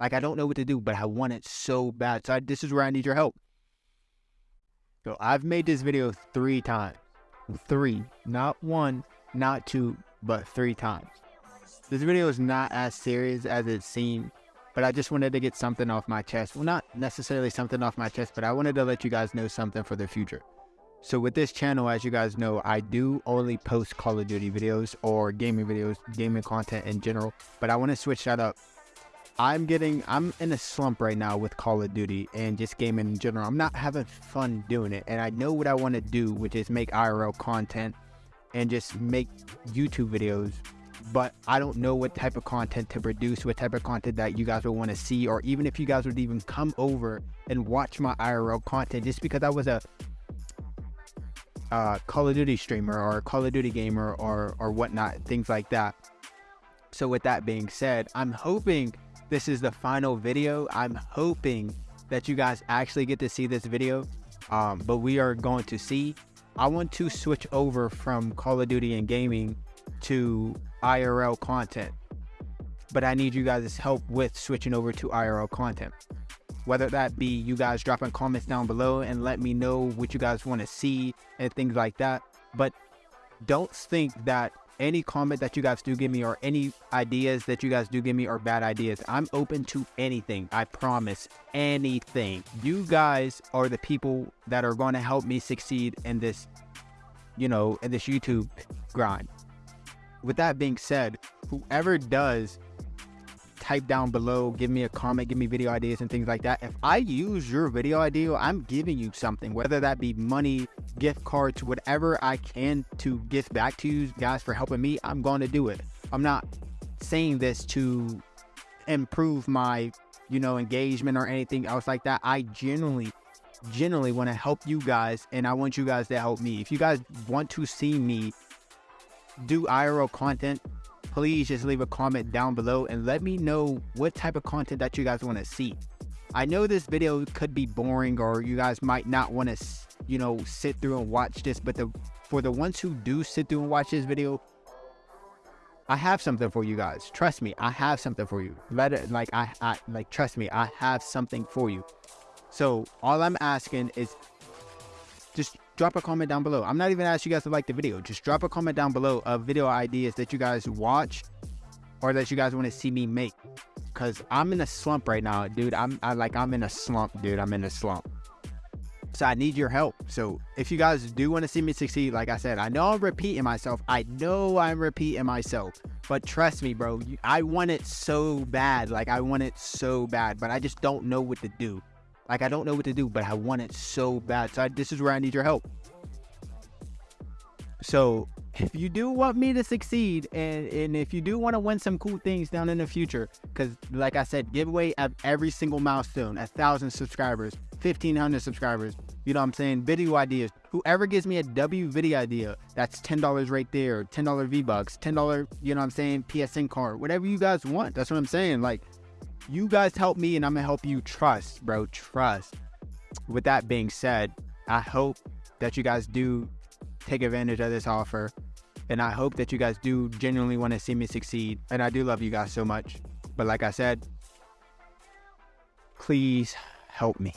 Like I don't know what to do, but I want it so bad. So I, this is where I need your help. So I've made this video three times. Three, not one, not two, but three times. This video is not as serious as it seemed, but I just wanted to get something off my chest. Well, not necessarily something off my chest, but I wanted to let you guys know something for the future. So with this channel, as you guys know, I do only post Call of Duty videos or gaming videos, gaming content in general, but I want to switch that up I'm getting, I'm in a slump right now with Call of Duty and just gaming in general. I'm not having fun doing it. And I know what I want to do, which is make IRL content and just make YouTube videos. But I don't know what type of content to produce, what type of content that you guys would want to see, or even if you guys would even come over and watch my IRL content just because I was a uh, Call of Duty streamer or Call of Duty gamer or, or whatnot, things like that. So with that being said, I'm hoping this is the final video. I'm hoping that you guys actually get to see this video, um, but we are going to see. I want to switch over from Call of Duty and gaming to IRL content, but I need you guys' help with switching over to IRL content. Whether that be you guys dropping comments down below and let me know what you guys want to see and things like that. But don't think that any comment that you guys do give me or any ideas that you guys do give me or bad ideas. I'm open to anything. I promise anything. You guys are the people that are going to help me succeed in this, you know, in this YouTube grind. With that being said, whoever does type down below, give me a comment, give me video ideas and things like that. If I use your video idea, I'm giving you something, whether that be money, gift cards, to whatever I can to give back to you guys for helping me, I'm going to do it. I'm not saying this to improve my, you know, engagement or anything else like that. I genuinely genuinely want to help you guys and I want you guys to help me. If you guys want to see me do IRL content, please just leave a comment down below and let me know what type of content that you guys want to see. I know this video could be boring or you guys might not want to, you know, sit through and watch this, but the for the ones who do sit through and watch this video, I have something for you guys. Trust me, I have something for you. Let it like I, I like trust me, I have something for you. So all I'm asking is just drop a comment down below. I'm not even asking you guys to like the video. Just drop a comment down below of video ideas that you guys watch or that you guys want to see me make. Cause I'm in a slump right now, dude. I'm I like I'm in a slump, dude. I'm in a slump. So I need your help. So if you guys do want to see me succeed, like I said, I know I'm repeating myself. I know I'm repeating myself. But trust me, bro, I want it so bad. Like I want it so bad, but I just don't know what to do. Like, I don't know what to do, but I want it so bad. So I, this is where I need your help. So if you do want me to succeed and, and if you do want to win some cool things down in the future, because like I said, giveaway of every single milestone, a thousand subscribers, 1500 subscribers, you know what I'm saying? Video ideas. Whoever gives me a W video idea, that's $10 right there, $10 V-Bucks, $10, you know what I'm saying? PSN card, whatever you guys want. That's what I'm saying. Like, you guys help me and I'm gonna help you trust, bro. Trust. With that being said, I hope that you guys do take advantage of this offer. And I hope that you guys do genuinely want to see me succeed. And I do love you guys so much. But like I said, please help me.